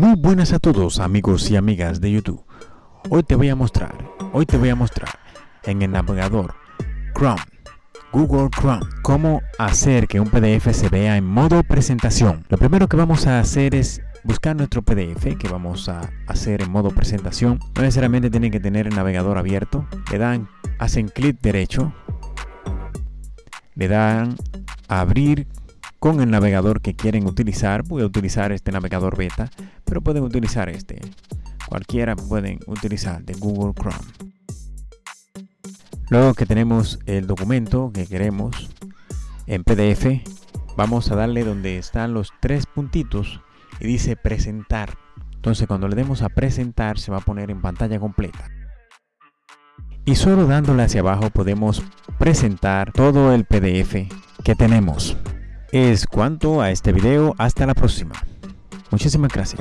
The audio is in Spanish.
Muy buenas a todos amigos y amigas de YouTube. Hoy te voy a mostrar, hoy te voy a mostrar en el navegador Chrome, Google Chrome, cómo hacer que un PDF se vea en modo presentación. Lo primero que vamos a hacer es buscar nuestro PDF que vamos a hacer en modo presentación. No necesariamente tienen que tener el navegador abierto. Le dan, hacen clic derecho, le dan abrir con el navegador que quieren utilizar. Voy a utilizar este navegador beta, pero pueden utilizar este. Cualquiera pueden utilizar de Google Chrome. Luego que tenemos el documento que queremos en PDF, vamos a darle donde están los tres puntitos y dice presentar. Entonces cuando le demos a presentar se va a poner en pantalla completa. Y solo dándole hacia abajo podemos presentar todo el PDF que tenemos es cuanto a este video. Hasta la próxima. Muchísimas gracias.